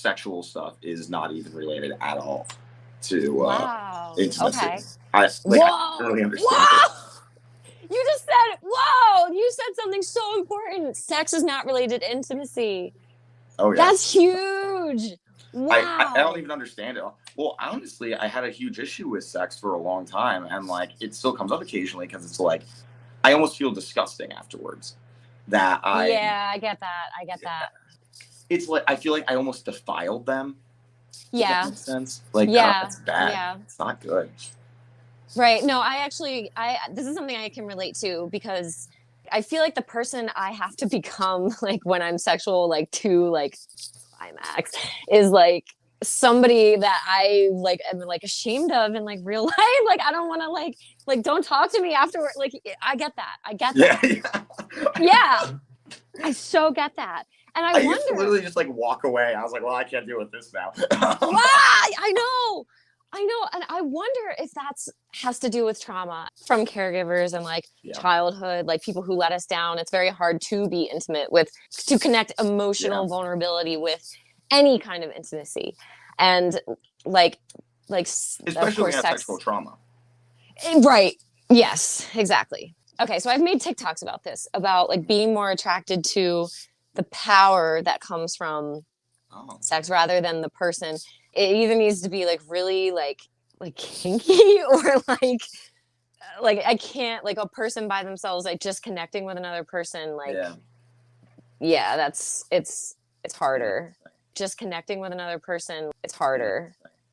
sexual stuff is not even related at all to uh, Wow. intimacy. Okay. I like I don't really understand. Whoa! You just said, whoa! You said something so important. Sex is not related to intimacy. Oh yeah. That's huge. Wow. I, I, I don't even understand it. Well, honestly, I had a huge issue with sex for a long time, and like it still comes up occasionally because it's like I almost feel disgusting afterwards. That I yeah, I get that. I get that. It's like I feel like I almost defiled them. Yeah. makes sense. Like Yeah, yeah, it's bad. yeah. It's not good. Right. No, I actually I this is something I can relate to because I feel like the person I have to become like when I'm sexual like to like climax is like somebody that I like am like ashamed of in like real life. Like I don't want to like like don't talk to me afterward. Like I get that. I get Yeah, that. yeah. Yeah. I so get that. And I, I, used to literally just like walk away. I was like, well, I can't deal with this now. Wow, I know. I know. And I wonder if that's has to do with trauma from caregivers and like Yeah. childhood, like people who let us down. It's very hard to be intimate with, to connect emotional Yeah. vulnerability with any kind of intimacy. And like, like, s- of Especially course, sex. sexual trauma. Eh, Right. Yes, exactly. Okay, so I've made TikToks about this, about like being more attracted to the power that comes from Oh. sex rather than the person. It either needs to be like really like like kinky or like uh, like I can't like a person by themselves like just connecting with another person like yeah, yeah. that's it's it's harder. Just connecting with another person, it's harder.